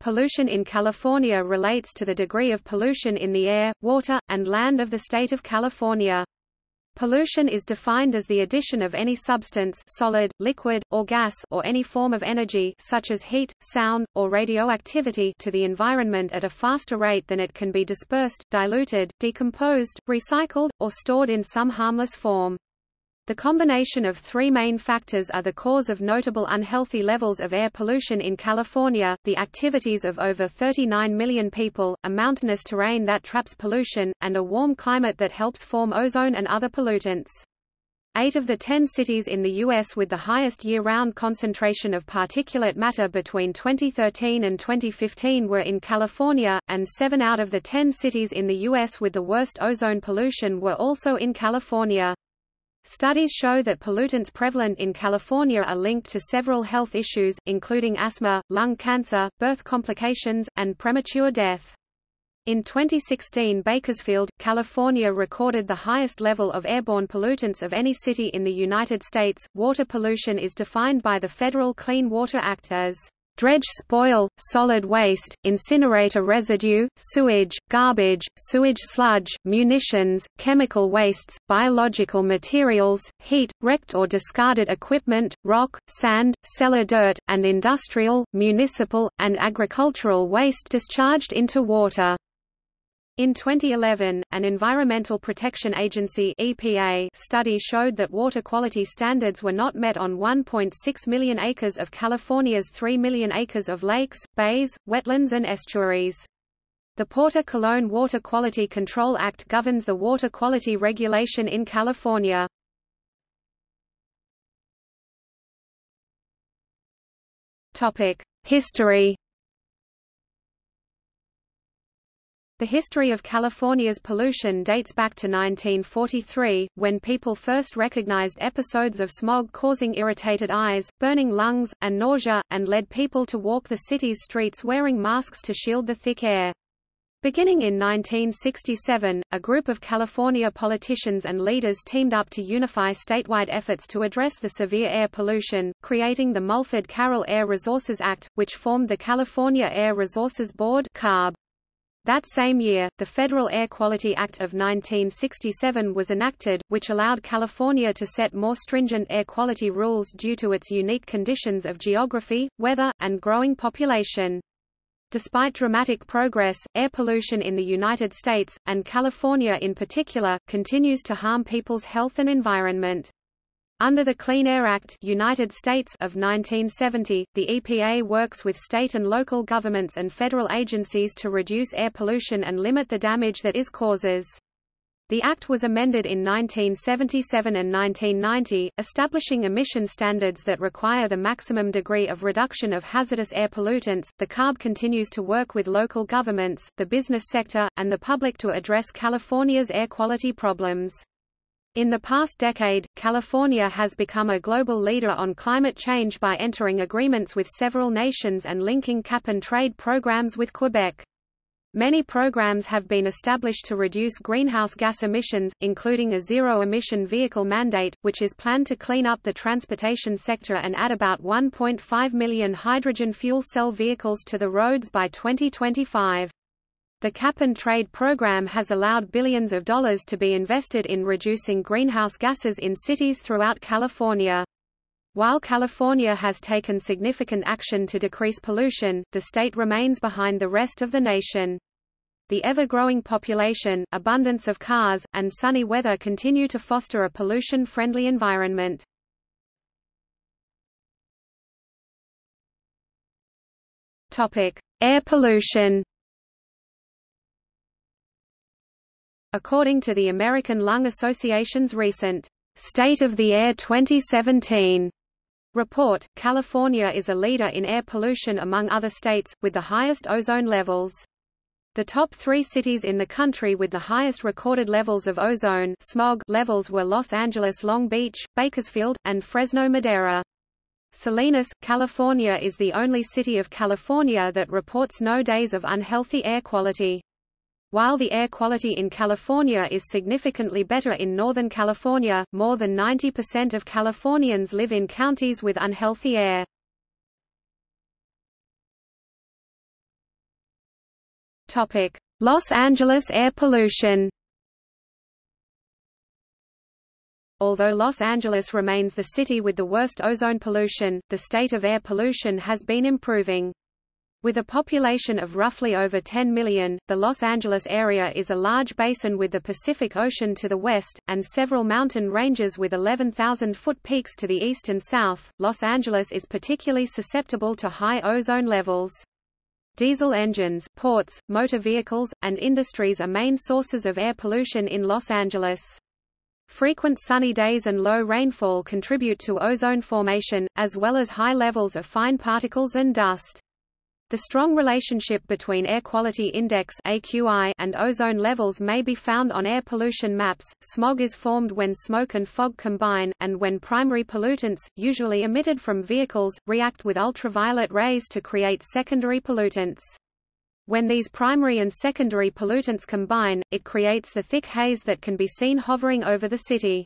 Pollution in California relates to the degree of pollution in the air, water, and land of the state of California. Pollution is defined as the addition of any substance solid, liquid, or gas or any form of energy such as heat, sound, or radioactivity to the environment at a faster rate than it can be dispersed, diluted, decomposed, recycled, or stored in some harmless form. The combination of three main factors are the cause of notable unhealthy levels of air pollution in California, the activities of over 39 million people, a mountainous terrain that traps pollution, and a warm climate that helps form ozone and other pollutants. Eight of the ten cities in the U.S. with the highest year-round concentration of particulate matter between 2013 and 2015 were in California, and seven out of the ten cities in the U.S. with the worst ozone pollution were also in California. Studies show that pollutants prevalent in California are linked to several health issues, including asthma, lung cancer, birth complications, and premature death. In 2016 Bakersfield, California recorded the highest level of airborne pollutants of any city in the United States. Water pollution is defined by the Federal Clean Water Act as dredge spoil, solid waste, incinerator residue, sewage, garbage, sewage sludge, munitions, chemical wastes, biological materials, heat, wrecked or discarded equipment, rock, sand, cellar dirt, and industrial, municipal, and agricultural waste discharged into water. In 2011, an Environmental Protection Agency EPA study showed that water quality standards were not met on 1.6 million acres of California's 3 million acres of lakes, bays, wetlands and estuaries. The Porter Cologne Water Quality Control Act governs the water quality regulation in California. History The history of California's pollution dates back to 1943, when people first recognized episodes of smog causing irritated eyes, burning lungs, and nausea, and led people to walk the city's streets wearing masks to shield the thick air. Beginning in 1967, a group of California politicians and leaders teamed up to unify statewide efforts to address the severe air pollution, creating the Mulford-Carroll Air Resources Act, which formed the California Air Resources Board CARB. That same year, the Federal Air Quality Act of 1967 was enacted, which allowed California to set more stringent air quality rules due to its unique conditions of geography, weather, and growing population. Despite dramatic progress, air pollution in the United States, and California in particular, continues to harm people's health and environment. Under the Clean Air Act United States of 1970, the EPA works with state and local governments and federal agencies to reduce air pollution and limit the damage that it causes. The Act was amended in 1977 and 1990, establishing emission standards that require the maximum degree of reduction of hazardous air pollutants. The CARB continues to work with local governments, the business sector, and the public to address California's air quality problems. In the past decade, California has become a global leader on climate change by entering agreements with several nations and linking cap-and-trade programs with Quebec. Many programs have been established to reduce greenhouse gas emissions, including a zero-emission vehicle mandate, which is planned to clean up the transportation sector and add about 1.5 million hydrogen fuel cell vehicles to the roads by 2025. The cap-and-trade program has allowed billions of dollars to be invested in reducing greenhouse gases in cities throughout California. While California has taken significant action to decrease pollution, the state remains behind the rest of the nation. The ever-growing population, abundance of cars, and sunny weather continue to foster a pollution-friendly environment. Air pollution According to the American Lung Association's recent State of the Air 2017 report, California is a leader in air pollution among other states, with the highest ozone levels. The top three cities in the country with the highest recorded levels of ozone smog levels were Los Angeles Long Beach, Bakersfield, and Fresno Madera. Salinas, California is the only city of California that reports no days of unhealthy air quality. While the air quality in California is significantly better in Northern California, more than 90% of Californians live in counties with unhealthy air. Topic: Los Angeles air pollution. Although Los Angeles remains the city with the worst ozone pollution, the state of air pollution has been improving. With a population of roughly over 10 million, the Los Angeles area is a large basin with the Pacific Ocean to the west, and several mountain ranges with 11,000-foot peaks to the east and south. Los Angeles is particularly susceptible to high ozone levels. Diesel engines, ports, motor vehicles, and industries are main sources of air pollution in Los Angeles. Frequent sunny days and low rainfall contribute to ozone formation, as well as high levels of fine particles and dust. The strong relationship between Air Quality Index (AQI) and ozone levels may be found on air pollution maps. Smog is formed when smoke and fog combine, and when primary pollutants, usually emitted from vehicles, react with ultraviolet rays to create secondary pollutants. When these primary and secondary pollutants combine, it creates the thick haze that can be seen hovering over the city.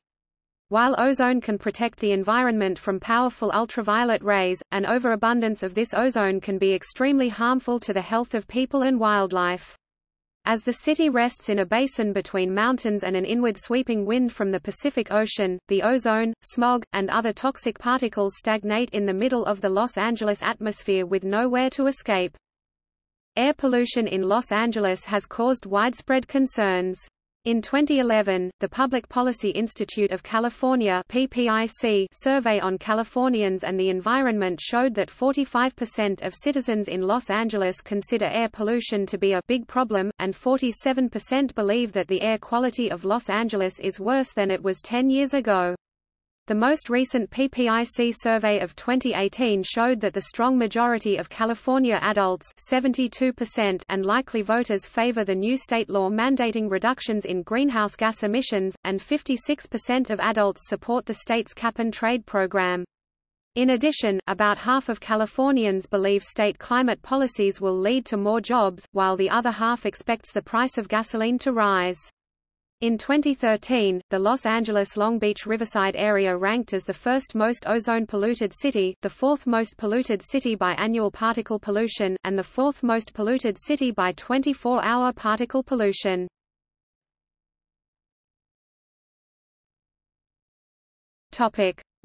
While ozone can protect the environment from powerful ultraviolet rays, an overabundance of this ozone can be extremely harmful to the health of people and wildlife. As the city rests in a basin between mountains and an inward sweeping wind from the Pacific Ocean, the ozone, smog, and other toxic particles stagnate in the middle of the Los Angeles atmosphere with nowhere to escape. Air pollution in Los Angeles has caused widespread concerns. In 2011, the Public Policy Institute of California PPIC survey on Californians and the environment showed that 45% of citizens in Los Angeles consider air pollution to be a big problem, and 47% believe that the air quality of Los Angeles is worse than it was 10 years ago. The most recent PPIC survey of 2018 showed that the strong majority of California adults 72% and likely voters favor the new state law mandating reductions in greenhouse gas emissions, and 56% of adults support the state's cap-and-trade program. In addition, about half of Californians believe state climate policies will lead to more jobs, while the other half expects the price of gasoline to rise. In 2013, the Los Angeles-Long Beach Riverside area ranked as the first most ozone-polluted city, the fourth most polluted city by annual particle pollution, and the fourth most polluted city by 24-hour particle pollution.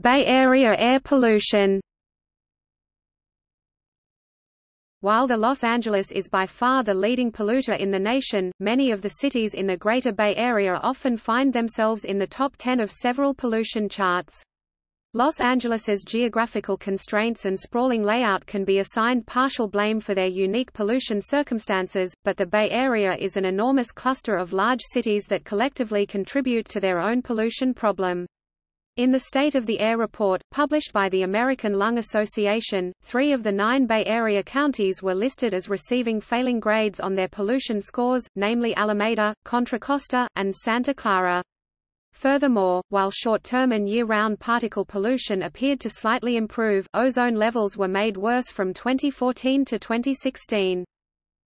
Bay Area air pollution While the Los Angeles is by far the leading polluter in the nation, many of the cities in the Greater Bay Area often find themselves in the top 10 of several pollution charts. Los Angeles's geographical constraints and sprawling layout can be assigned partial blame for their unique pollution circumstances, but the Bay Area is an enormous cluster of large cities that collectively contribute to their own pollution problem. In the State of the Air report, published by the American Lung Association, three of the nine Bay Area counties were listed as receiving failing grades on their pollution scores, namely Alameda, Contra Costa, and Santa Clara. Furthermore, while short-term and year-round particle pollution appeared to slightly improve, ozone levels were made worse from 2014 to 2016.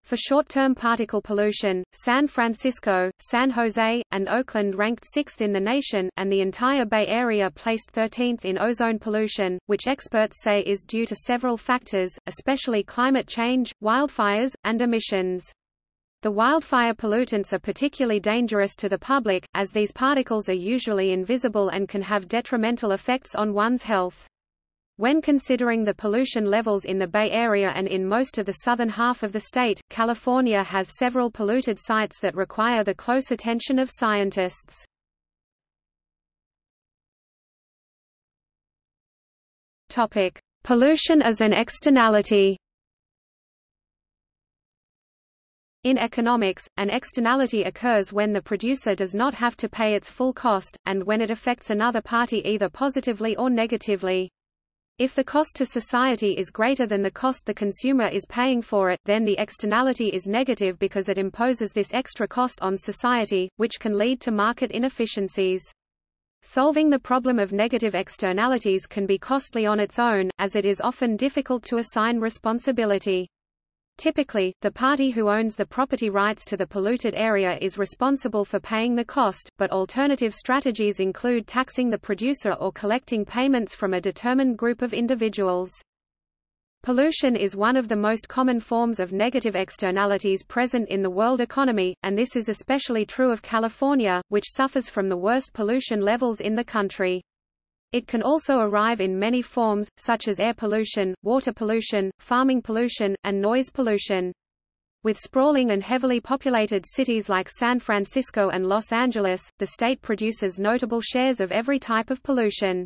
For short-term particle pollution, San Francisco, San Jose, and Oakland ranked sixth in the nation, and the entire Bay Area placed 13th in ozone pollution, which experts say is due to several factors, especially climate change, wildfires, and emissions. The wildfire pollutants are particularly dangerous to the public, as these particles are usually invisible and can have detrimental effects on one's health. When considering the pollution levels in the Bay Area and in most of the southern half of the state, California has several polluted sites that require the close attention of scientists. Topic: Pollution as an externality. In economics, an externality occurs when the producer does not have to pay its full cost, and when it affects another party either positively or negatively. If the cost to society is greater than the cost the consumer is paying for it, then the externality is negative because it imposes this extra cost on society, which can lead to market inefficiencies. Solving the problem of negative externalities can be costly on its own, as it is often difficult to assign responsibility. Typically, the party who owns the property rights to the polluted area is responsible for paying the cost, but alternative strategies include taxing the producer or collecting payments from a determined group of individuals. Pollution is one of the most common forms of negative externalities present in the world economy, and this is especially true of California, which suffers from the worst pollution levels in the country. It can also arrive in many forms, such as air pollution, water pollution, farming pollution, and noise pollution. With sprawling and heavily populated cities like San Francisco and Los Angeles, the state produces notable shares of every type of pollution.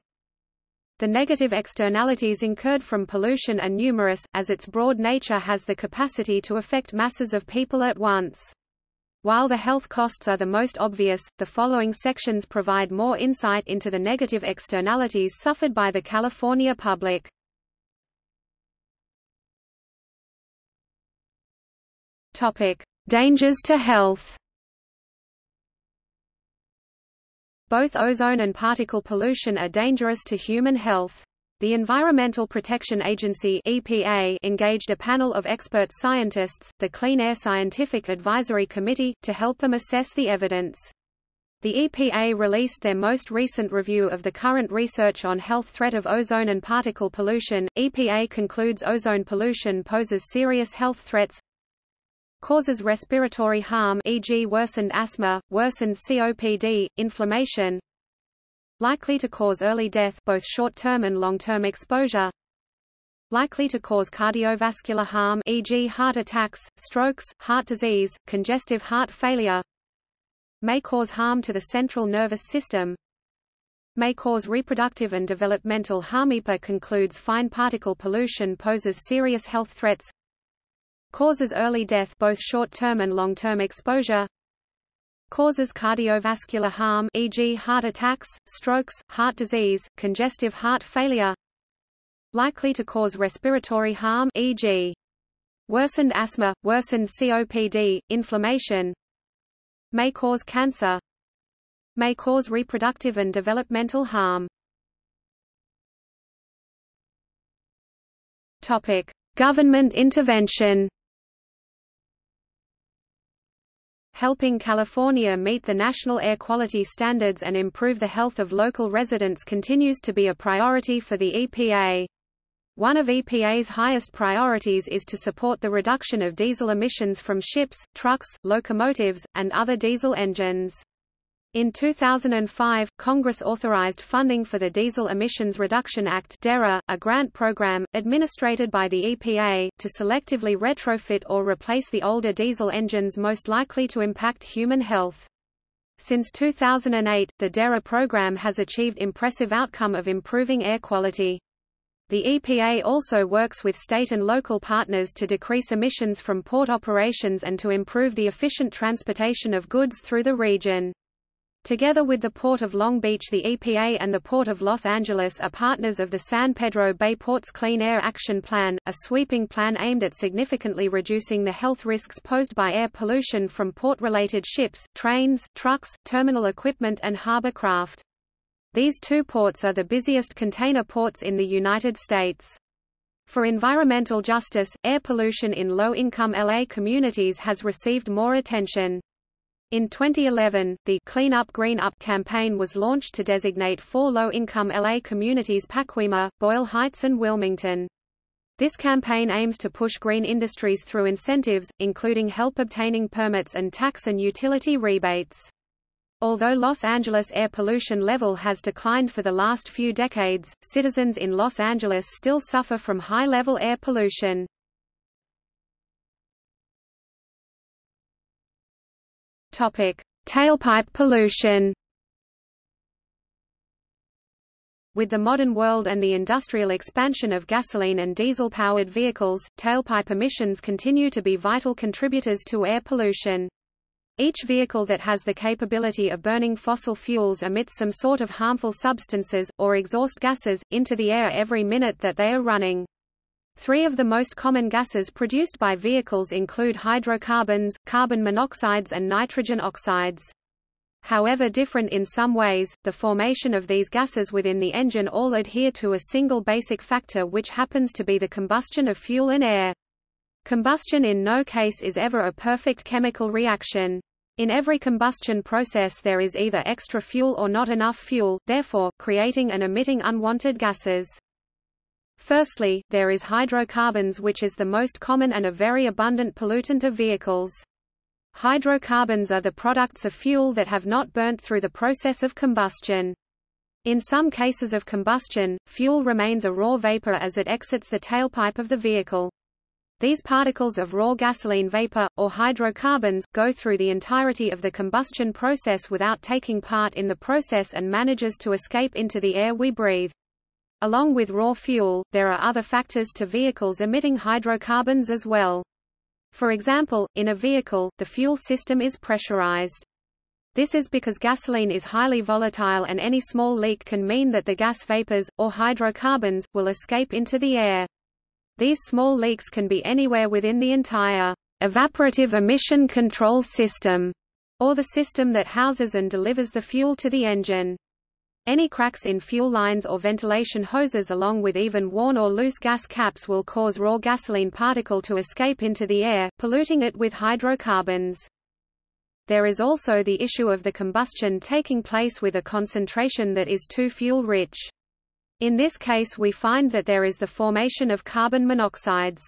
The negative externalities incurred from pollution are numerous, as its broad nature has the capacity to affect masses of people at once. While the health costs are the most obvious, the following sections provide more insight into the negative externalities suffered by the California public. Topic: Dangers to health. Both ozone and particle pollution are dangerous to human health. The Environmental Protection Agency EPA engaged a panel of expert scientists, the Clean Air Scientific Advisory Committee, to help them assess the evidence. The EPA released their most recent review of the current research on health threat of ozone and particle pollution. EPA concludes ozone pollution poses serious health threats, causes respiratory harm e.g. worsened asthma, worsened COPD, inflammation likely to cause early death both short-term and long-term exposure. Likely to cause cardiovascular harm e.g. heart attacks, strokes, heart disease, congestive heart failure. May cause harm to the central nervous system. May cause reproductive and developmental harm EPA concludes fine particle pollution poses serious health threats. Causes early death both short-term and long-term exposure Causes cardiovascular harm e.g. heart attacks, strokes, heart disease, congestive heart failure Likely to cause respiratory harm e.g. worsened asthma, worsened COPD, inflammation May cause cancer May cause reproductive and developmental harm Topic: Government intervention. Helping California meet the national air quality standards and improve the health of local residents continues to be a priority for the EPA. One of EPA's highest priorities is to support the reduction of diesel emissions from ships, trucks, locomotives, and other diesel engines. In 2005, Congress authorized funding for the Diesel Emissions Reduction Act DERA, a grant program, administrated by the EPA, to selectively retrofit or replace the older diesel engines most likely to impact human health. Since 2008, the DERA program has achieved impressive outcome of improving air quality. The EPA also works with state and local partners to decrease emissions from port operations and to improve the efficient transportation of goods through the region. Together with the Port of Long Beach the EPA and the Port of Los Angeles are partners of the San Pedro Bay Ports Clean Air Action Plan, a sweeping plan aimed at significantly reducing the health risks posed by air pollution from port-related ships, trains, trucks, terminal equipment and harbor craft. These two ports are the busiest container ports in the United States. For environmental justice, air pollution in low-income LA communities has received more attention. In 2011, the Clean Up Green Up campaign was launched to designate four low-income LA communities Pacoima, Boyle Heights and Wilmington. This campaign aims to push green industries through incentives, including help obtaining permits and tax and utility rebates. Although Los Angeles air pollution level has declined for the last few decades, citizens in Los Angeles still suffer from high-level air pollution. Topic: Tailpipe pollution. With the modern world and the industrial expansion of gasoline and diesel-powered vehicles, tailpipe emissions continue to be vital contributors to air pollution. Each vehicle that has the capability of burning fossil fuels emits some sort of harmful substances, or exhaust gases, into the air every minute that they are running. Three of the most common gases produced by vehicles include hydrocarbons, carbon monoxides and nitrogen oxides. However different in some ways, the formation of these gases within the engine all adhere to a single basic factor which happens to be the combustion of fuel and air. Combustion in no case is ever a perfect chemical reaction. In every combustion process there is either extra fuel or not enough fuel, therefore, creating and emitting unwanted gases. Firstly, there is hydrocarbons which is the most common and a very abundant pollutant of vehicles. Hydrocarbons are the products of fuel that have not burnt through the process of combustion. In some cases of combustion, fuel remains a raw vapor as it exits the tailpipe of the vehicle. These particles of raw gasoline vapor, or hydrocarbons, go through the entirety of the combustion process without taking part in the process and manages to escape into the air we breathe. Along with raw fuel, there are other factors to vehicles emitting hydrocarbons as well. For example, in a vehicle, the fuel system is pressurized. This is because gasoline is highly volatile and any small leak can mean that the gas vapors, or hydrocarbons, will escape into the air. These small leaks can be anywhere within the entire evaporative emission control system, or the system that houses and delivers the fuel to the engine. Any cracks in fuel lines or ventilation hoses along with even worn or loose gas caps will cause raw gasoline particle to escape into the air, polluting it with hydrocarbons. There is also the issue of the combustion taking place with a concentration that is too fuel-rich. In this case we find that there is the formation of carbon monoxides.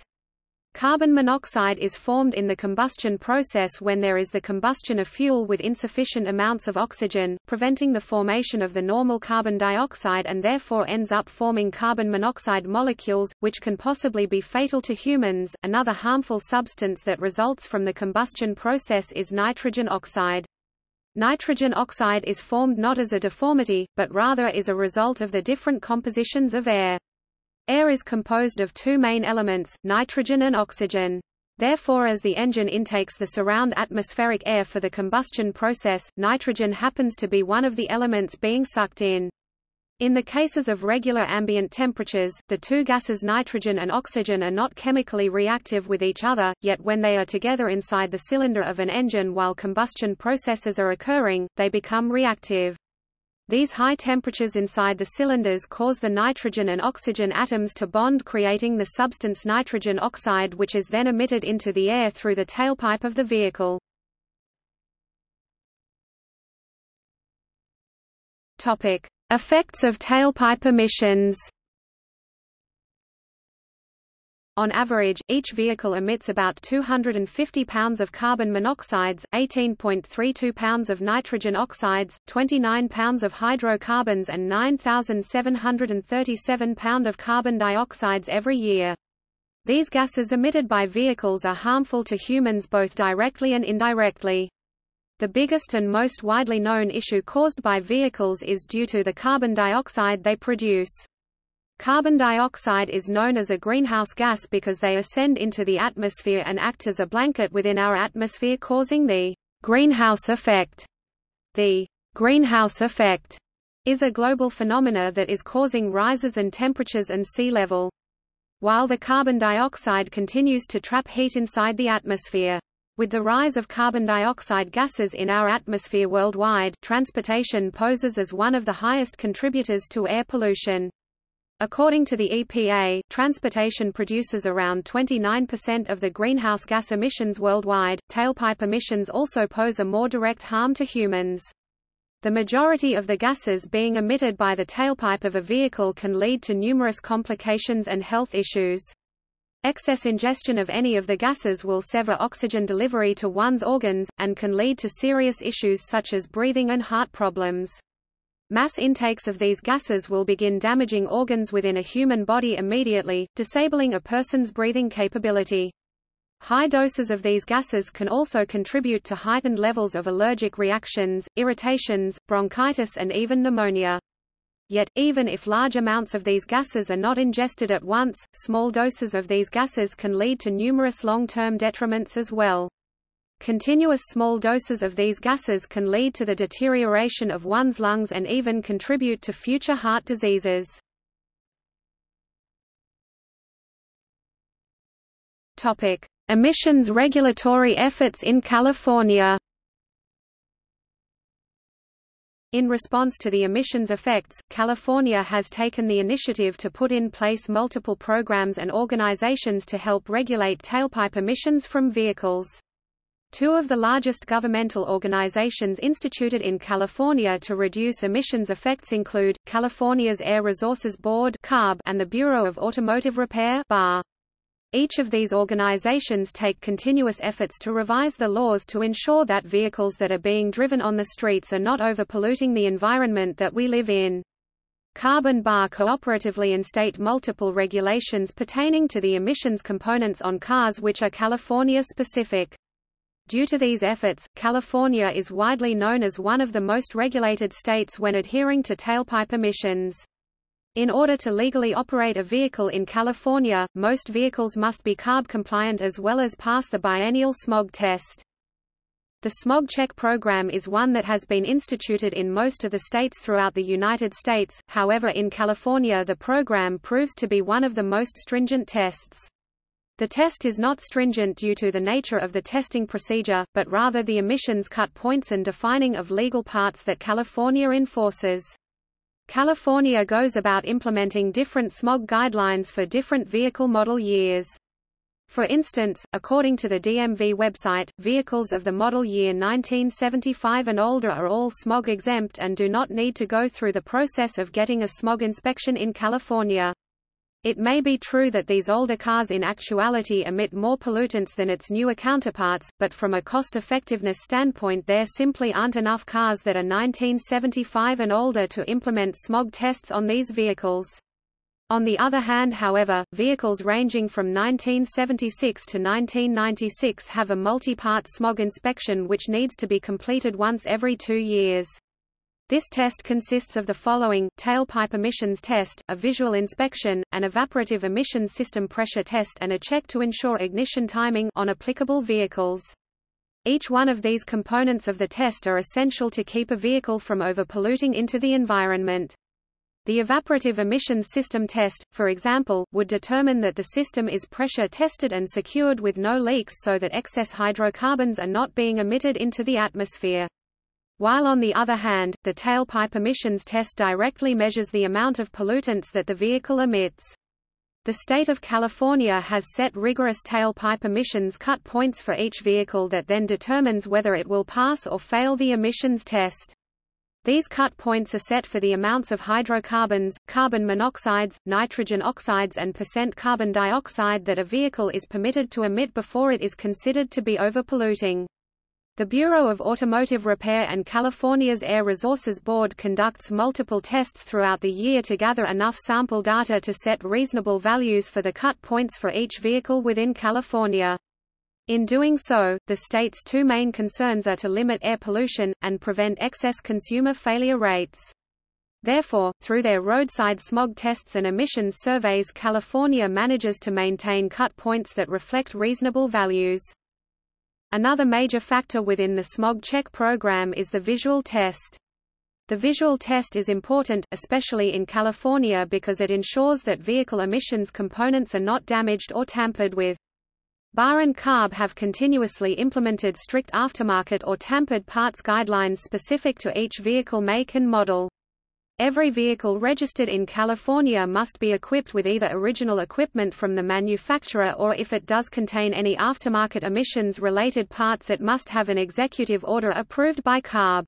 Carbon monoxide is formed in the combustion process when there is the combustion of fuel with insufficient amounts of oxygen, preventing the formation of the normal carbon dioxide and therefore ends up forming carbon monoxide molecules, which can possibly be fatal to humans. Another harmful substance that results from the combustion process is nitrogen oxide. Nitrogen oxide is formed not as a deformity, but rather is a result of the different compositions of air. Air is composed of two main elements, nitrogen and oxygen. Therefore as the engine intakes the surround atmospheric air for the combustion process, nitrogen happens to be one of the elements being sucked in. In the cases of regular ambient temperatures, the two gases nitrogen and oxygen are not chemically reactive with each other, yet when they are together inside the cylinder of an engine while combustion processes are occurring, they become reactive. These high temperatures inside the cylinders cause the nitrogen and oxygen atoms to bond creating the substance nitrogen oxide which is then emitted into the air through the tailpipe of the vehicle. Topic: Effects of tailpipe emissions. On average, each vehicle emits about 250 pounds of carbon monoxides, 18.32 pounds of nitrogen oxides, 29 pounds of hydrocarbons and 9,737 pound of carbon dioxides every year. These gases emitted by vehicles are harmful to humans both directly and indirectly. The biggest and most widely known issue caused by vehicles is due to the carbon dioxide they produce. Carbon dioxide is known as a greenhouse gas because they ascend into the atmosphere and act as a blanket within our atmosphere causing the greenhouse effect. The greenhouse effect is a global phenomena that is causing rises in temperatures and sea level. While the carbon dioxide continues to trap heat inside the atmosphere. With the rise of carbon dioxide gases in our atmosphere worldwide, transportation poses as one of the highest contributors to air pollution. According to the EPA, transportation produces around 29% of the greenhouse gas emissions worldwide. Tailpipe emissions also pose a more direct harm to humans. The majority of the gases being emitted by the tailpipe of a vehicle can lead to numerous complications and health issues. Excess ingestion of any of the gases will sever oxygen delivery to one's organs, and can lead to serious issues such as breathing and heart problems. Mass intakes of these gases will begin damaging organs within a human body immediately, disabling a person's breathing capability. High doses of these gases can also contribute to heightened levels of allergic reactions, irritations, bronchitis and even pneumonia. Yet, even if large amounts of these gases are not ingested at once, small doses of these gases can lead to numerous long-term detriments as well. Continuous small doses of these gases can lead to the deterioration of one's lungs and even contribute to future heart diseases. Topic: Emissions regulatory efforts in California. In response to the emissions effects, California has taken the initiative to put in place multiple programs and organizations to help regulate tailpipe emissions from vehicles. Two of the largest governmental organizations instituted in California to reduce emissions effects include, California's Air Resources Board and the Bureau of Automotive Repair BAR. Each of these organizations take continuous efforts to revise the laws to ensure that vehicles that are being driven on the streets are not overpolluting the environment that we live in. CARB and Bar cooperatively instate multiple regulations pertaining to the emissions components on cars which are California-specific. Due to these efforts, California is widely known as one of the most regulated states when adhering to tailpipe emissions. In order to legally operate a vehicle in California, most vehicles must be CARB compliant as well as pass the biennial smog test. The smog check program is one that has been instituted in most of the states throughout the United States, however in California the program proves to be one of the most stringent tests. The test is not stringent due to the nature of the testing procedure, but rather the emissions cut points and defining of legal parts that California enforces. California goes about implementing different smog guidelines for different vehicle model years. For instance, according to the DMV website, vehicles of the model year 1975 and older are all smog exempt and do not need to go through the process of getting a smog inspection in California. It may be true that these older cars in actuality emit more pollutants than its newer counterparts, but from a cost-effectiveness standpoint there simply aren't enough cars that are 1975 and older to implement smog tests on these vehicles. On the other hand however, vehicles ranging from 1976 to 1996 have a multi-part smog inspection which needs to be completed once every two years. This test consists of the following, tailpipe emissions test, a visual inspection, an evaporative emissions system pressure test and a check to ensure ignition timing on applicable vehicles. Each one of these components of the test are essential to keep a vehicle from overpolluting into the environment. The evaporative emissions system test, for example, would determine that the system is pressure tested and secured with no leaks so that excess hydrocarbons are not being emitted into the atmosphere. While on the other hand, the tailpipe emissions test directly measures the amount of pollutants that the vehicle emits. The state of California has set rigorous tailpipe emissions cut points for each vehicle that then determines whether it will pass or fail the emissions test. These cut points are set for the amounts of hydrocarbons, carbon monoxides, nitrogen oxides and percent carbon dioxide that a vehicle is permitted to emit before it is considered to be overpolluting. The Bureau of Automotive Repair and California's Air Resources Board conducts multiple tests throughout the year to gather enough sample data to set reasonable values for the cut points for each vehicle within California. In doing so, the state's two main concerns are to limit air pollution, and prevent excess consumer failure rates. Therefore, through their roadside smog tests and emissions surveys California manages to maintain cut points that reflect reasonable values. Another major factor within the smog check program is the visual test. The visual test is important, especially in California because it ensures that vehicle emissions components are not damaged or tampered with. Bar and CARB have continuously implemented strict aftermarket or tampered parts guidelines specific to each vehicle make and model. Every vehicle registered in California must be equipped with either original equipment from the manufacturer or if it does contain any aftermarket emissions-related parts it must have an executive order approved by CARB.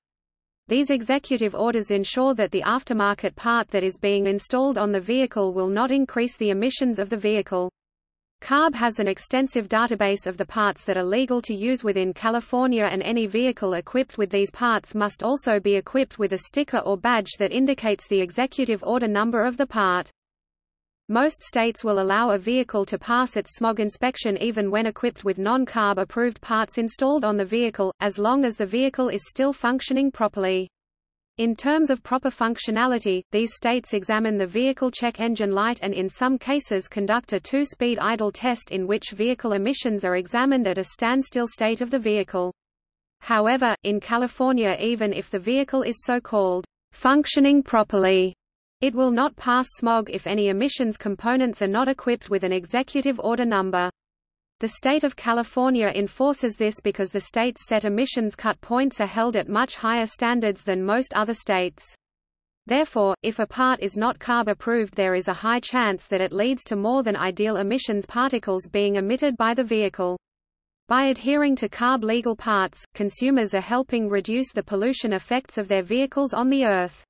These executive orders ensure that the aftermarket part that is being installed on the vehicle will not increase the emissions of the vehicle. CARB has an extensive database of the parts that are legal to use within California and any vehicle equipped with these parts must also be equipped with a sticker or badge that indicates the executive order number of the part. Most states will allow a vehicle to pass its smog inspection even when equipped with non-CARB approved parts installed on the vehicle, as long as the vehicle is still functioning properly. In terms of proper functionality, these states examine the vehicle check engine light and in some cases conduct a two-speed idle test in which vehicle emissions are examined at a standstill state of the vehicle. However, in California even if the vehicle is so-called functioning properly, it will not pass smog if any emissions components are not equipped with an executive order number. The state of California enforces this because the state's set emissions cut points are held at much higher standards than most other states. Therefore, if a part is not CARB approved there is a high chance that it leads to more than ideal emissions particles being emitted by the vehicle. By adhering to CARB legal parts, consumers are helping reduce the pollution effects of their vehicles on the Earth.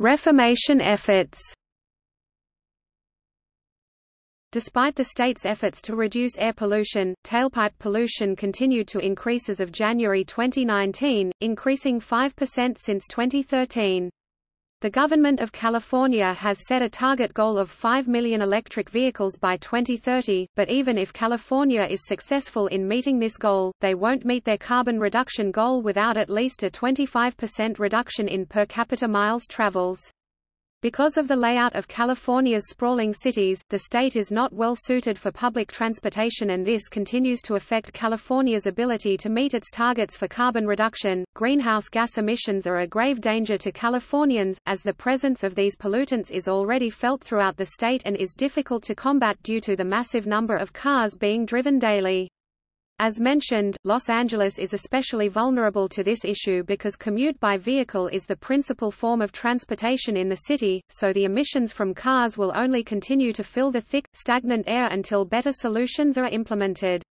Reformation efforts Despite the state's efforts to reduce air pollution, tailpipe pollution continued to increase as of January 2019, increasing 5% since 2013. The government of California has set a target goal of 5 million electric vehicles by 2030, but even if California is successful in meeting this goal, they won't meet their carbon reduction goal without at least a 25% reduction in per capita miles travels. Because of the layout of California's sprawling cities, the state is not well suited for public transportation and this continues to affect California's ability to meet its targets for carbon reduction. Greenhouse gas emissions are a grave danger to Californians, as the presence of these pollutants is already felt throughout the state and is difficult to combat due to the massive number of cars being driven daily. As mentioned, Los Angeles is especially vulnerable to this issue because commute by vehicle is the principal form of transportation in the city, so the emissions from cars will only continue to fill the thick, stagnant air until better solutions are implemented.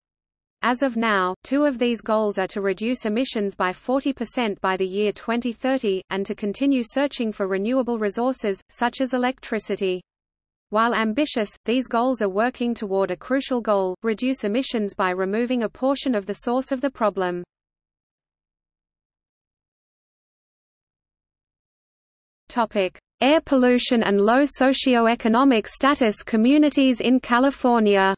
As of now, two of these goals are to reduce emissions by 40% by the year 2030, and to continue searching for renewable resources, such as electricity. While ambitious, these goals are working toward a crucial goal, reduce emissions by removing a portion of the source of the problem. Air pollution and low socioeconomic status communities in California.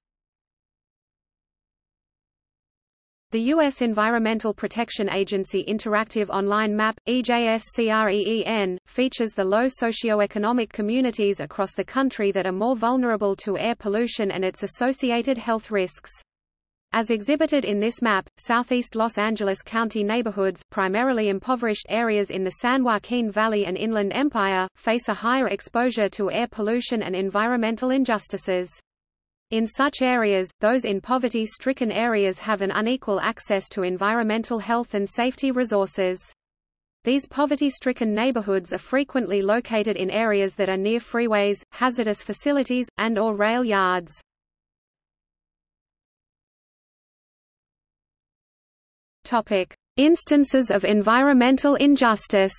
The U.S. Environmental Protection Agency Interactive Online Map, EJSCREEN, features the low socioeconomic communities across the country that are more vulnerable to air pollution and its associated health risks. As exhibited in this map, southeast Los Angeles County neighborhoods, primarily impoverished areas in the San Joaquin Valley and Inland Empire, face a higher exposure to air pollution and environmental injustices. In such areas, those in poverty-stricken areas have an unequal access to environmental health and safety resources. These poverty-stricken neighborhoods are frequently located in areas that are near freeways, hazardous facilities, and or rail yards. Topic: Instances of environmental injustice.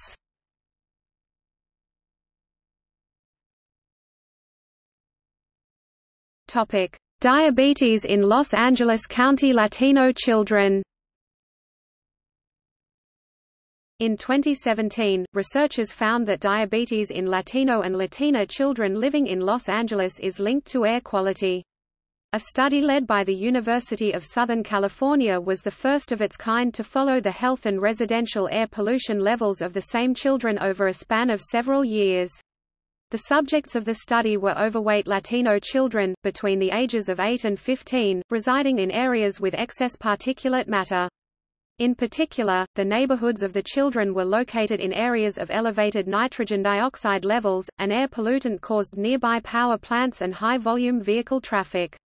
Topic: Diabetes in Los Angeles County Latino children. In 2017, researchers found that diabetes in Latino and Latina children living in Los Angeles is linked to air quality. A study led by the University of Southern California was the first of its kind to follow the health and residential air pollution levels of the same children over a span of several years. The subjects of the study were overweight Latino children, between the ages of 8 and 15, residing in areas with excess particulate matter. In particular, the neighborhoods of the children were located in areas of elevated nitrogen dioxide levels, an air pollutant caused nearby power plants and high-volume vehicle traffic.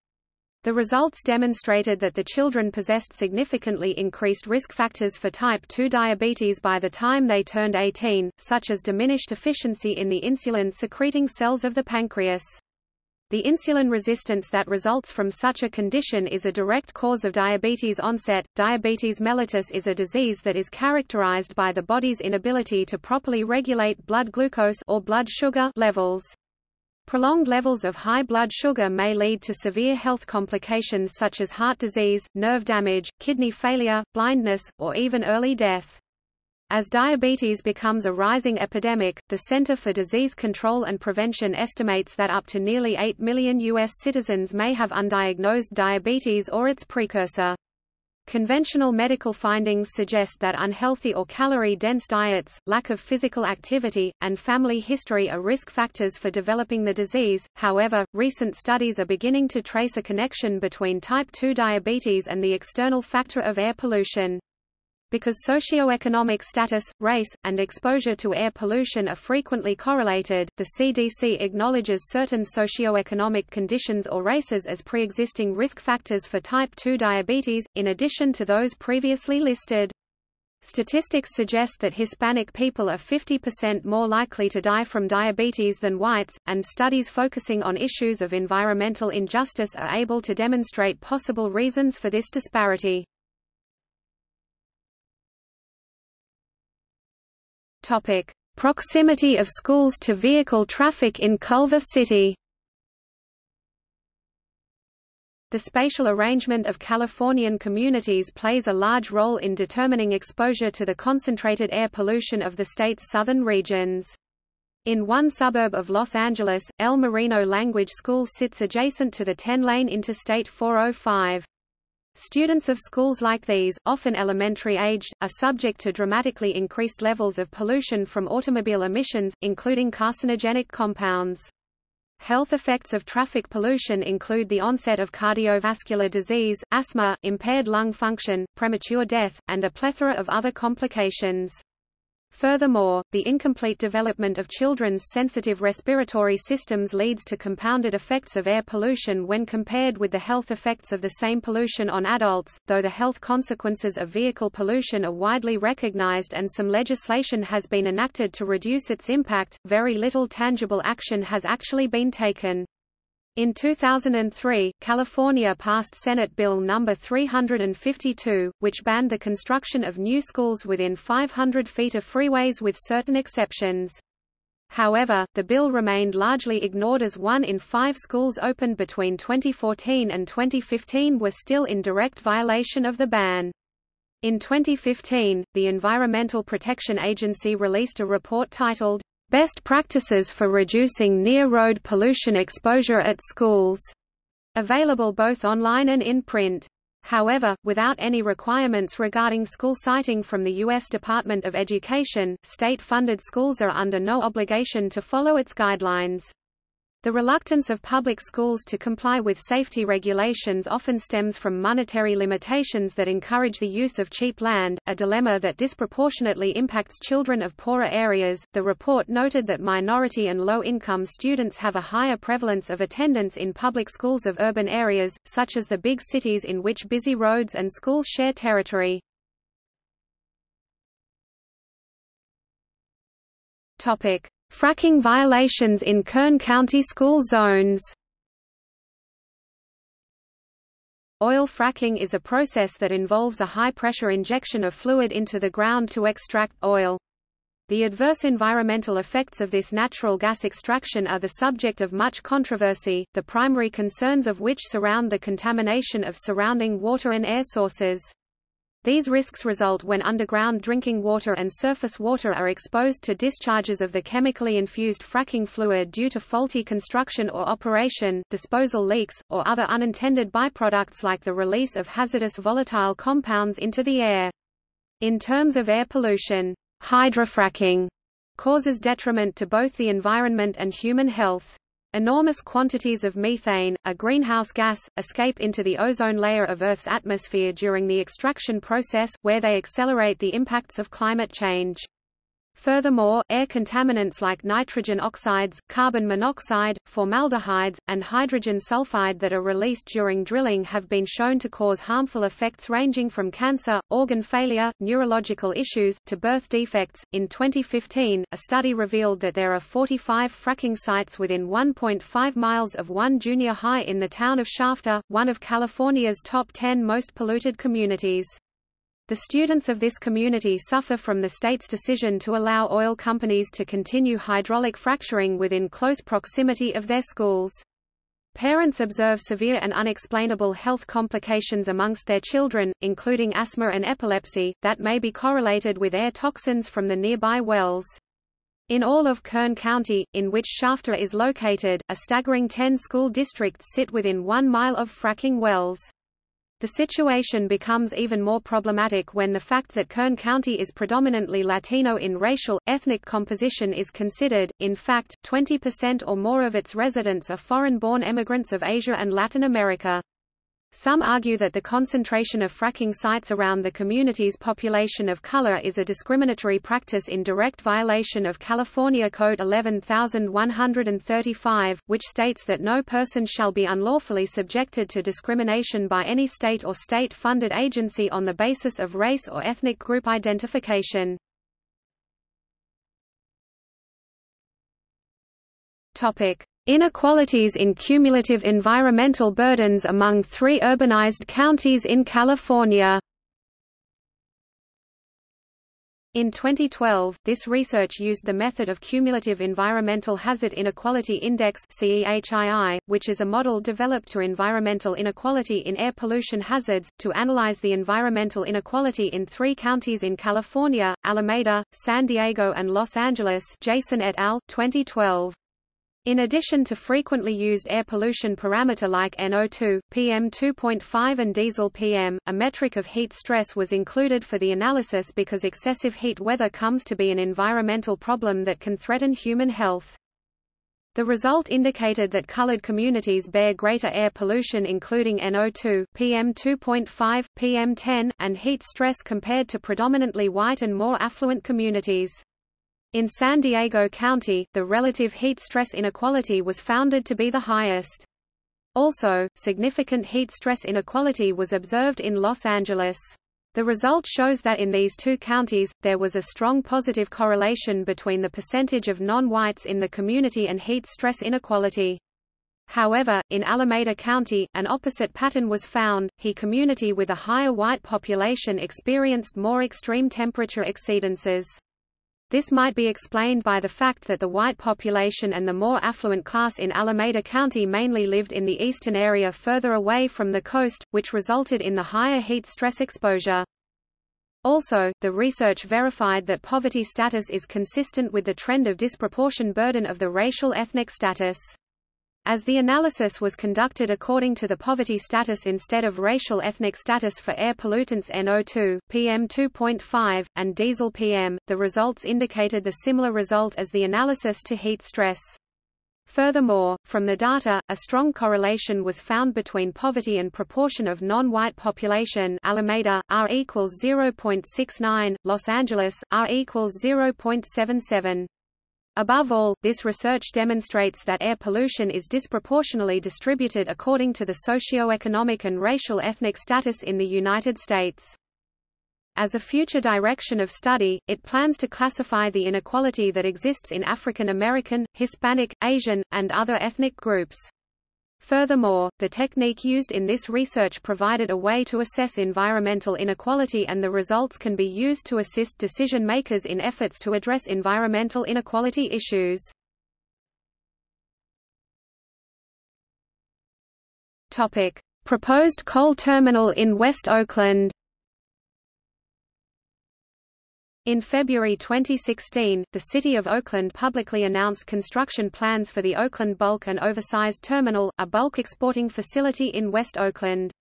The results demonstrated that the children possessed significantly increased risk factors for type 2 diabetes by the time they turned 18, such as diminished efficiency in the insulin-secreting cells of the pancreas. The insulin resistance that results from such a condition is a direct cause of diabetes onset. Diabetes mellitus is a disease that is characterized by the body's inability to properly regulate blood glucose or blood sugar levels. Prolonged levels of high blood sugar may lead to severe health complications such as heart disease, nerve damage, kidney failure, blindness, or even early death. As diabetes becomes a rising epidemic, the Center for Disease Control and Prevention estimates that up to nearly 8 million U.S. citizens may have undiagnosed diabetes or its precursor. Conventional medical findings suggest that unhealthy or calorie-dense diets, lack of physical activity, and family history are risk factors for developing the disease. However, recent studies are beginning to trace a connection between type 2 diabetes and the external factor of air pollution. Because socioeconomic status, race, and exposure to air pollution are frequently correlated, the CDC acknowledges certain socioeconomic conditions or races as pre-existing risk factors for type 2 diabetes, in addition to those previously listed. Statistics suggest that Hispanic people are 50% more likely to die from diabetes than whites, and studies focusing on issues of environmental injustice are able to demonstrate possible reasons for this disparity. Topic: Proximity of schools to vehicle traffic in Culver City. The spatial arrangement of Californian communities plays a large role in determining exposure to the concentrated air pollution of the state's southern regions. In one suburb of Los Angeles, El Marino Language School sits adjacent to the 10-lane Interstate 405. Students of schools like these, often elementary-aged, are subject to dramatically increased levels of pollution from automobile emissions, including carcinogenic compounds. Health effects of traffic pollution include the onset of cardiovascular disease, asthma, impaired lung function, premature death, and a plethora of other complications. Furthermore, the incomplete development of children's sensitive respiratory systems leads to compounded effects of air pollution when compared with the health effects of the same pollution on adults. Though the health consequences of vehicle pollution are widely recognized and some legislation has been enacted to reduce its impact, very little tangible action has actually been taken. In 2003, California passed Senate Bill No. 352, which banned the construction of new schools within 500 feet of freeways with certain exceptions. However, the bill remained largely ignored as one in five schools opened between 2014 and 2015 were still in direct violation of the ban. In 2015, the Environmental Protection Agency released a report titled, Best practices for reducing near-road pollution exposure at schools, available both online and in print. However, without any requirements regarding school siting from the U.S. Department of Education, state-funded schools are under no obligation to follow its guidelines. The reluctance of public schools to comply with safety regulations often stems from monetary limitations that encourage the use of cheap land, a dilemma that disproportionately impacts children of poorer areas. The report noted that minority and low income students have a higher prevalence of attendance in public schools of urban areas, such as the big cities in which busy roads and schools share territory. Topic: Fracking violations in Kern County school zones Oil fracking is a process that involves a high-pressure injection of fluid into the ground to extract oil. The adverse environmental effects of this natural gas extraction are the subject of much controversy, the primary concerns of which surround the contamination of surrounding water and air sources. These risks result when underground drinking water and surface water are exposed to discharges of the chemically infused fracking fluid due to faulty construction or operation, disposal leaks, or other unintended byproducts like the release of hazardous volatile compounds into the air. In terms of air pollution, hydrofracking causes detriment to both the environment and human health. Enormous quantities of methane, a greenhouse gas, escape into the ozone layer of Earth's atmosphere during the extraction process, where they accelerate the impacts of climate change. Furthermore, air contaminants like nitrogen oxides, carbon monoxide, formaldehydes, and hydrogen sulfide that are released during drilling have been shown to cause harmful effects ranging from cancer, organ failure, neurological issues, to birth defects. In 2015, a study revealed that there are 45 fracking sites within 1.5 miles of one junior high in the town of Shafter, one of California's top 10 most polluted communities. The students of this community suffer from the state's decision to allow oil companies to continue hydraulic fracturing within close proximity of their schools. Parents observe severe and unexplainable health complications amongst their children, including asthma and epilepsy, that may be correlated with air toxins from the nearby wells. In all of Kern County, in which Shafter is located, a staggering 10 school districts sit within one mile of fracking wells. The situation becomes even more problematic when the fact that Kern County is predominantly Latino in racial, ethnic composition is considered. In fact, 20% or more of its residents are foreign-born immigrants of Asia and Latin America. Some argue that the concentration of fracking sites around the community's population of color is a discriminatory practice in direct violation of California Code 11135, which states that no person shall be unlawfully subjected to discrimination by any state or state-funded agency on the basis of race or ethnic group identification. Inequalities in cumulative environmental burdens among three urbanized counties in California. In 2012, this research used the method of Cumulative Environmental Hazard Inequality Index which is a model developed to environmental inequality in air pollution hazards, to analyze the environmental inequality in three counties in California, Alameda, San Diego and Los Angeles Jason et al., 2012. In addition to frequently used air pollution parameter like NO2, PM2.5 and diesel PM, a metric of heat stress was included for the analysis because excessive heat weather comes to be an environmental problem that can threaten human health. The result indicated that colored communities bear greater air pollution including NO2, PM2.5, PM10, and heat stress compared to predominantly white and more affluent communities. In San Diego County, the relative heat stress inequality was founded to be the highest. Also, significant heat stress inequality was observed in Los Angeles. The result shows that in these two counties, there was a strong positive correlation between the percentage of non-whites in the community and heat stress inequality. However, in Alameda County, an opposite pattern was found, he community with a higher white population experienced more extreme temperature exceedances. This might be explained by the fact that the white population and the more affluent class in Alameda County mainly lived in the eastern area further away from the coast, which resulted in the higher heat stress exposure. Also, the research verified that poverty status is consistent with the trend of disproportion burden of the racial ethnic status. As the analysis was conducted according to the poverty status instead of racial ethnic status for air pollutants NO2, PM2.5, and diesel PM, the results indicated the similar result as the analysis to heat stress. Furthermore, from the data, a strong correlation was found between poverty and proportion of non-white population Alameda, R equals 0.69, Los Angeles, R equals 0.77. Above all, this research demonstrates that air pollution is disproportionately distributed according to the socio-economic and racial ethnic status in the United States. As a future direction of study, it plans to classify the inequality that exists in African American, Hispanic, Asian, and other ethnic groups. Furthermore, the technique used in this research provided a way to assess environmental inequality and the results can be used to assist decision makers in efforts to address environmental inequality issues. Proposed coal terminal in West Oakland In February 2016, the City of Oakland publicly announced construction plans for the Oakland Bulk and Oversized Terminal, a bulk exporting facility in West Oakland.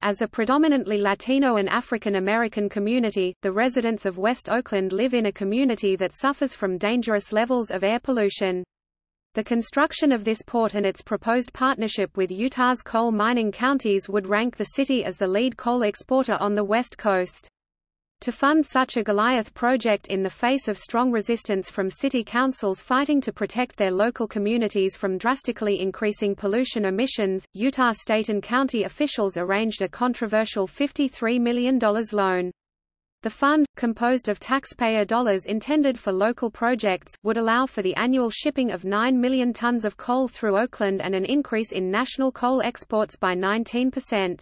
As a predominantly Latino and African American community, the residents of West Oakland live in a community that suffers from dangerous levels of air pollution. The construction of this port and its proposed partnership with Utah's coal mining counties would rank the city as the lead coal exporter on the West Coast. To fund such a Goliath project in the face of strong resistance from city councils fighting to protect their local communities from drastically increasing pollution emissions, Utah state and county officials arranged a controversial $53 million loan. The fund, composed of taxpayer dollars intended for local projects, would allow for the annual shipping of 9 million tons of coal through Oakland and an increase in national coal exports by 19%.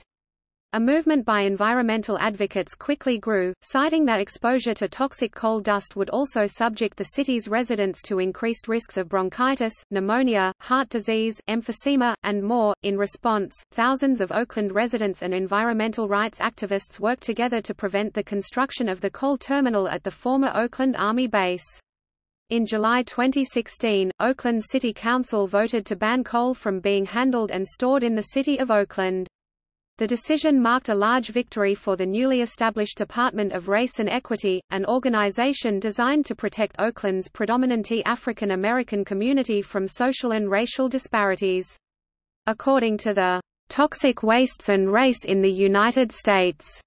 A movement by environmental advocates quickly grew, citing that exposure to toxic coal dust would also subject the city's residents to increased risks of bronchitis, pneumonia, heart disease, emphysema, and more. In response, thousands of Oakland residents and environmental rights activists worked together to prevent the construction of the coal terminal at the former Oakland Army base. In July 2016, Oakland City Council voted to ban coal from being handled and stored in the city of Oakland. The decision marked a large victory for the newly established Department of Race and Equity, an organization designed to protect Oakland's predominantly African American community from social and racial disparities. According to the Toxic Wastes and Race in the United States.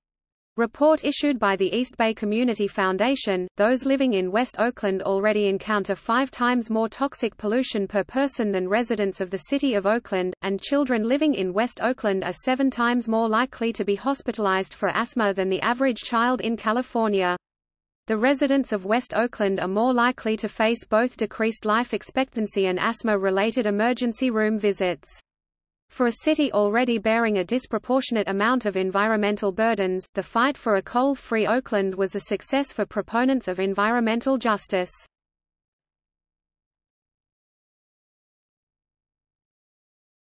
Report issued by the East Bay Community Foundation, those living in West Oakland already encounter five times more toxic pollution per person than residents of the city of Oakland, and children living in West Oakland are seven times more likely to be hospitalized for asthma than the average child in California. The residents of West Oakland are more likely to face both decreased life expectancy and asthma-related emergency room visits. For a city already bearing a disproportionate amount of environmental burdens, the fight for a coal-free Oakland was a success for proponents of environmental justice.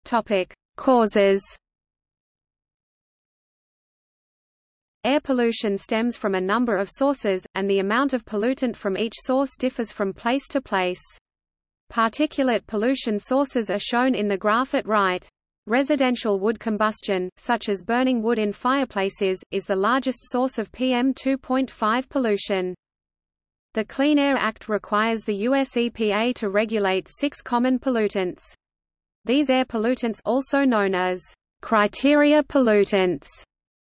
Topic: Causes. Air pollution stems from a number of sources, and the amount of pollutant from each source differs from place to place. Particulate pollution sources are shown in the graph at right. Residential wood combustion, such as burning wood in fireplaces, is the largest source of PM2.5 pollution. The Clean Air Act requires the US EPA to regulate six common pollutants. These air pollutants also known as criteria pollutants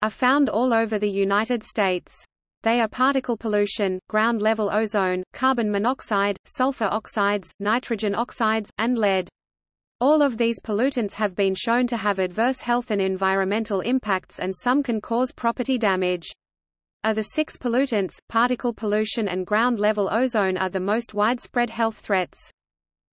are found all over the United States. They are particle pollution, ground-level ozone, carbon monoxide, sulfur oxides, nitrogen oxides, and lead. All of these pollutants have been shown to have adverse health and environmental impacts and some can cause property damage. Of the six pollutants, particle pollution and ground-level ozone are the most widespread health threats.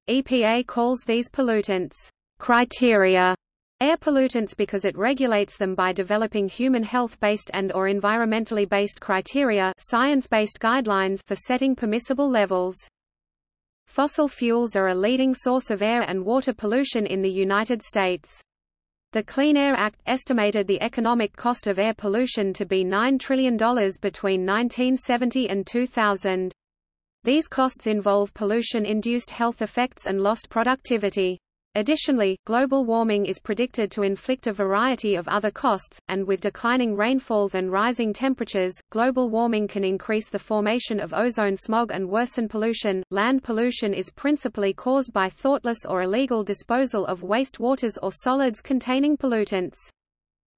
EPA calls these pollutants criteria air pollutants because it regulates them by developing human health-based and or environmentally based criteria science-based guidelines for setting permissible levels. Fossil fuels are a leading source of air and water pollution in the United States. The Clean Air Act estimated the economic cost of air pollution to be $9 trillion between 1970 and 2000. These costs involve pollution-induced health effects and lost productivity. Additionally, global warming is predicted to inflict a variety of other costs, and with declining rainfalls and rising temperatures, global warming can increase the formation of ozone smog and worsen pollution. Land pollution is principally caused by thoughtless or illegal disposal of waste waters or solids containing pollutants.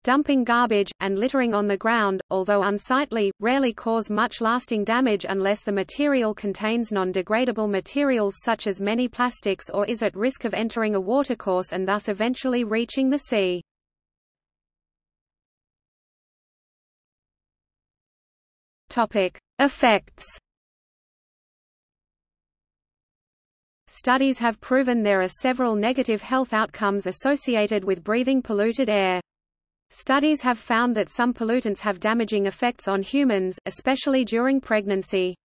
Dumping garbage, and littering on the ground, although unsightly, rarely cause much lasting damage unless the material contains non-degradable materials such as many plastics or is at risk of entering a watercourse and thus eventually reaching the sea. Topic. Effects Studies have proven there are several negative health outcomes associated with breathing polluted air. Studies have found that some pollutants have damaging effects on humans, especially during pregnancy.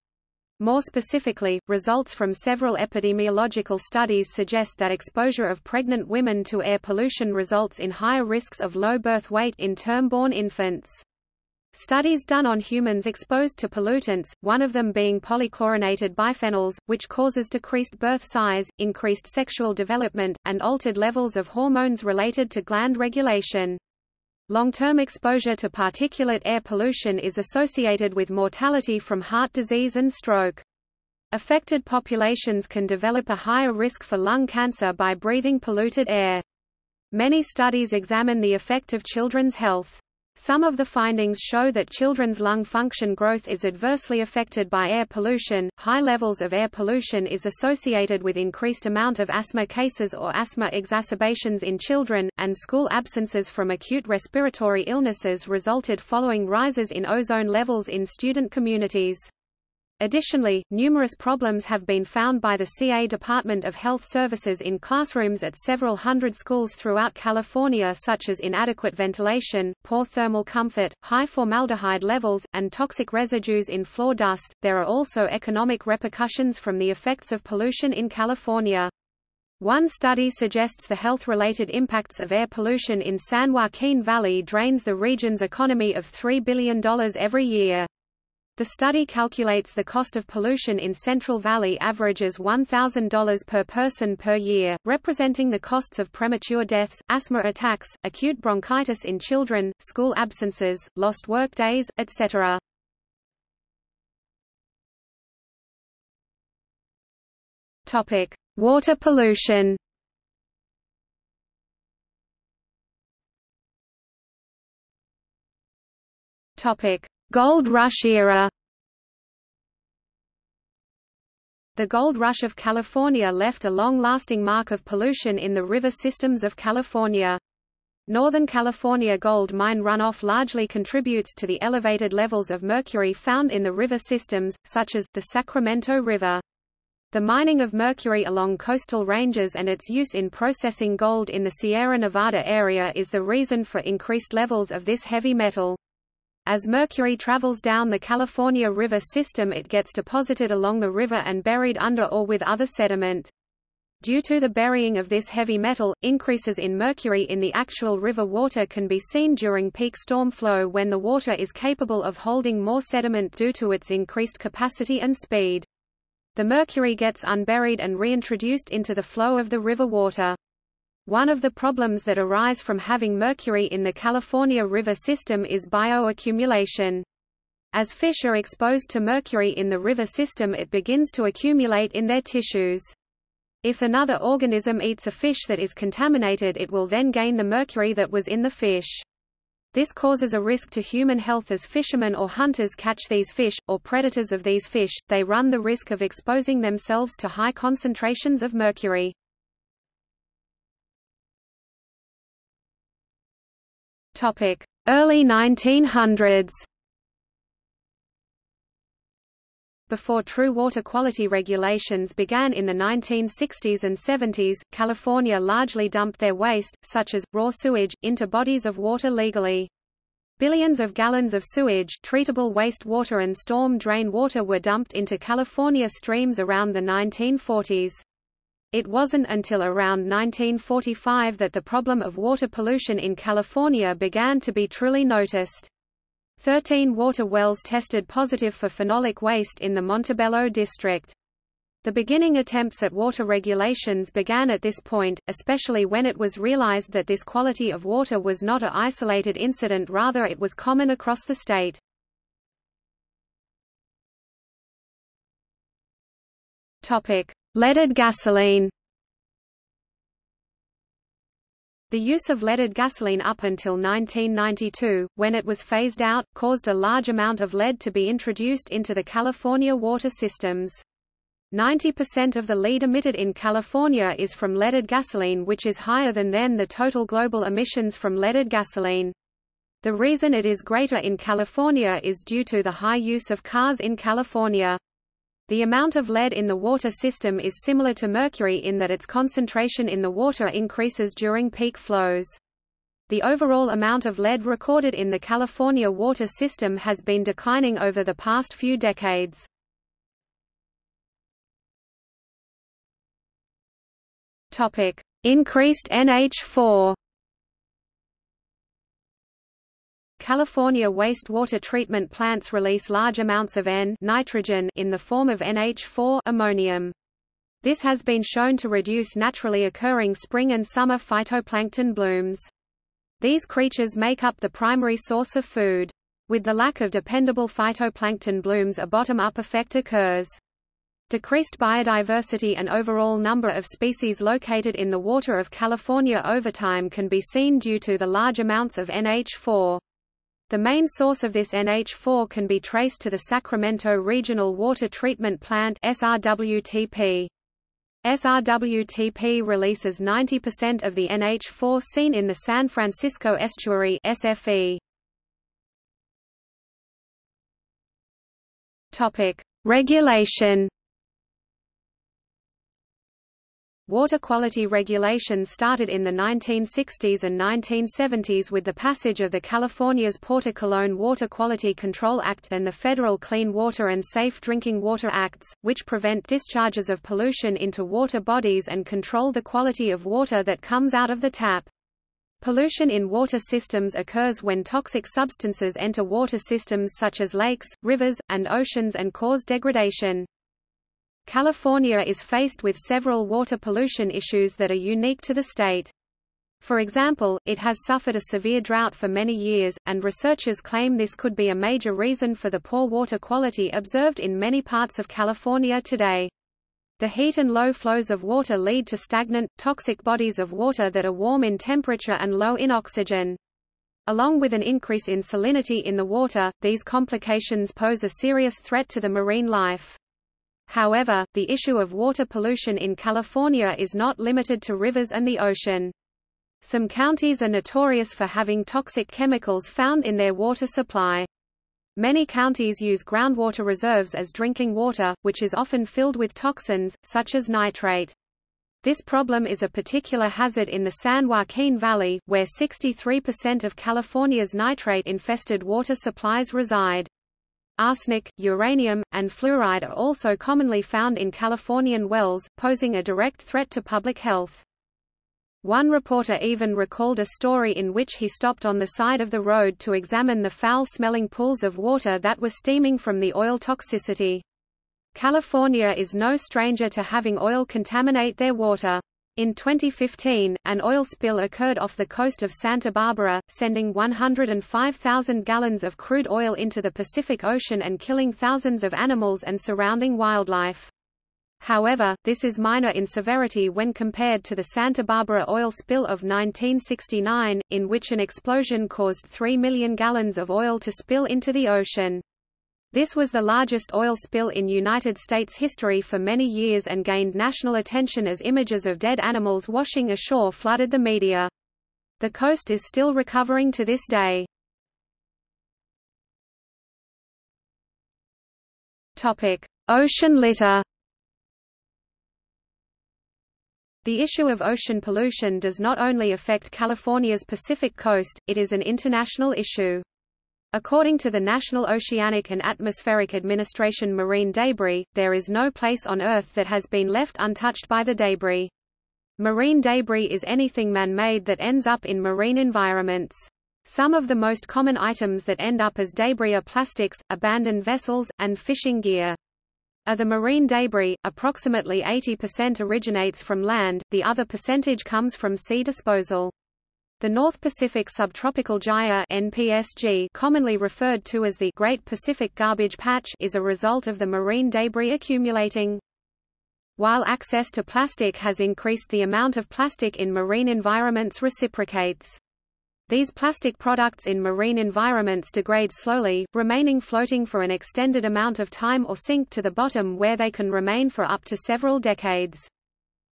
More specifically, results from several epidemiological studies suggest that exposure of pregnant women to air pollution results in higher risks of low birth weight in term-born infants. Studies done on humans exposed to pollutants, one of them being polychlorinated biphenyls, which causes decreased birth size, increased sexual development, and altered levels of hormones related to gland regulation. Long-term exposure to particulate air pollution is associated with mortality from heart disease and stroke. Affected populations can develop a higher risk for lung cancer by breathing polluted air. Many studies examine the effect of children's health. Some of the findings show that children's lung function growth is adversely affected by air pollution. High levels of air pollution is associated with increased amount of asthma cases or asthma exacerbations in children, and school absences from acute respiratory illnesses resulted following rises in ozone levels in student communities. Additionally, numerous problems have been found by the CA Department of Health Services in classrooms at several hundred schools throughout California such as inadequate ventilation, poor thermal comfort, high formaldehyde levels, and toxic residues in floor dust. There are also economic repercussions from the effects of pollution in California. One study suggests the health-related impacts of air pollution in San Joaquin Valley drains the region's economy of $3 billion every year. The study calculates the cost of pollution in Central Valley averages $1,000 per person per year, representing the costs of premature deaths, asthma attacks, acute bronchitis in children, school absences, lost work days, etc. Topic: Water pollution. Topic: Gold Rush era. The gold rush of California left a long-lasting mark of pollution in the river systems of California. Northern California gold mine runoff largely contributes to the elevated levels of mercury found in the river systems, such as, the Sacramento River. The mining of mercury along coastal ranges and its use in processing gold in the Sierra Nevada area is the reason for increased levels of this heavy metal. As mercury travels down the California River system it gets deposited along the river and buried under or with other sediment. Due to the burying of this heavy metal, increases in mercury in the actual river water can be seen during peak storm flow when the water is capable of holding more sediment due to its increased capacity and speed. The mercury gets unburied and reintroduced into the flow of the river water. One of the problems that arise from having mercury in the California River system is bioaccumulation. As fish are exposed to mercury in the river system it begins to accumulate in their tissues. If another organism eats a fish that is contaminated it will then gain the mercury that was in the fish. This causes a risk to human health as fishermen or hunters catch these fish, or predators of these fish, they run the risk of exposing themselves to high concentrations of mercury. Early 1900s Before true water quality regulations began in the 1960s and 70s, California largely dumped their waste, such as, raw sewage, into bodies of water legally. Billions of gallons of sewage treatable wastewater and storm drain water were dumped into California streams around the 1940s. It wasn't until around 1945 that the problem of water pollution in California began to be truly noticed. Thirteen water wells tested positive for phenolic waste in the Montebello district. The beginning attempts at water regulations began at this point, especially when it was realized that this quality of water was not a isolated incident rather it was common across the state. Leaded gasoline The use of leaded gasoline up until 1992, when it was phased out, caused a large amount of lead to be introduced into the California water systems. 90% of the lead emitted in California is from leaded gasoline which is higher than then the total global emissions from leaded gasoline. The reason it is greater in California is due to the high use of cars in California. The amount of lead in the water system is similar to mercury in that its concentration in the water increases during peak flows. The overall amount of lead recorded in the California water system has been declining over the past few decades. Increased NH4 California wastewater treatment plants release large amounts of N nitrogen in the form of NH4 ammonium. This has been shown to reduce naturally occurring spring and summer phytoplankton blooms. These creatures make up the primary source of food. With the lack of dependable phytoplankton blooms a bottom-up effect occurs. Decreased biodiversity and overall number of species located in the water of California over time can be seen due to the large amounts of NH4. The main source of this NH4 can be traced to the Sacramento Regional Water Treatment Plant SRWTP. SRWTP releases 90% of the NH4 seen in the San Francisco Estuary SFE. Topic: Regulation Water quality regulations started in the 1960s and 1970s with the passage of the California's Porter Cologne Water Quality Control Act and the federal Clean Water and Safe Drinking Water Acts, which prevent discharges of pollution into water bodies and control the quality of water that comes out of the tap. Pollution in water systems occurs when toxic substances enter water systems such as lakes, rivers, and oceans and cause degradation. California is faced with several water pollution issues that are unique to the state. For example, it has suffered a severe drought for many years, and researchers claim this could be a major reason for the poor water quality observed in many parts of California today. The heat and low flows of water lead to stagnant, toxic bodies of water that are warm in temperature and low in oxygen. Along with an increase in salinity in the water, these complications pose a serious threat to the marine life. However, the issue of water pollution in California is not limited to rivers and the ocean. Some counties are notorious for having toxic chemicals found in their water supply. Many counties use groundwater reserves as drinking water, which is often filled with toxins, such as nitrate. This problem is a particular hazard in the San Joaquin Valley, where 63% of California's nitrate-infested water supplies reside. Arsenic, uranium, and fluoride are also commonly found in Californian wells, posing a direct threat to public health. One reporter even recalled a story in which he stopped on the side of the road to examine the foul-smelling pools of water that were steaming from the oil toxicity. California is no stranger to having oil contaminate their water. In 2015, an oil spill occurred off the coast of Santa Barbara, sending 105,000 gallons of crude oil into the Pacific Ocean and killing thousands of animals and surrounding wildlife. However, this is minor in severity when compared to the Santa Barbara oil spill of 1969, in which an explosion caused 3 million gallons of oil to spill into the ocean. This was the largest oil spill in United States history for many years and gained national attention as images of dead animals washing ashore flooded the media. The coast is still recovering to this day. Topic: Ocean litter. The issue of ocean pollution does not only affect California's Pacific coast, it is an international issue. According to the National Oceanic and Atmospheric Administration marine debris, there is no place on Earth that has been left untouched by the debris. Marine debris is anything man-made that ends up in marine environments. Some of the most common items that end up as debris are plastics, abandoned vessels, and fishing gear. Of the marine debris, approximately 80% originates from land, the other percentage comes from sea disposal. The North Pacific Subtropical Gyre NPSG, commonly referred to as the Great Pacific Garbage Patch is a result of the marine debris accumulating. While access to plastic has increased the amount of plastic in marine environments reciprocates. These plastic products in marine environments degrade slowly, remaining floating for an extended amount of time or sink to the bottom where they can remain for up to several decades.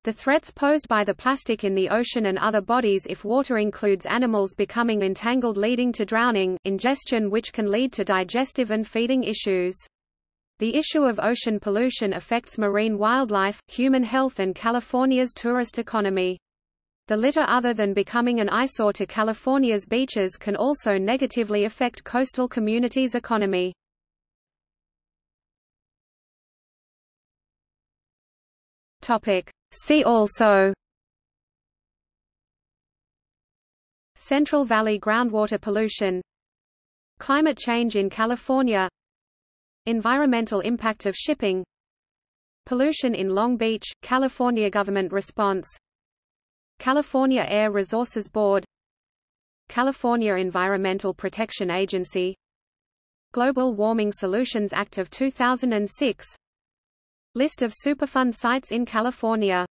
The threats posed by the plastic in the ocean and other bodies if water includes animals becoming entangled leading to drowning, ingestion which can lead to digestive and feeding issues. The issue of ocean pollution affects marine wildlife, human health and California's tourist economy. The litter other than becoming an eyesore to California's beaches can also negatively affect coastal communities' economy. Topic: See also Central Valley groundwater pollution Climate change in California Environmental impact of shipping Pollution in Long Beach, California government response California Air Resources Board California Environmental Protection Agency Global Warming Solutions Act of 2006 List of Superfund sites in California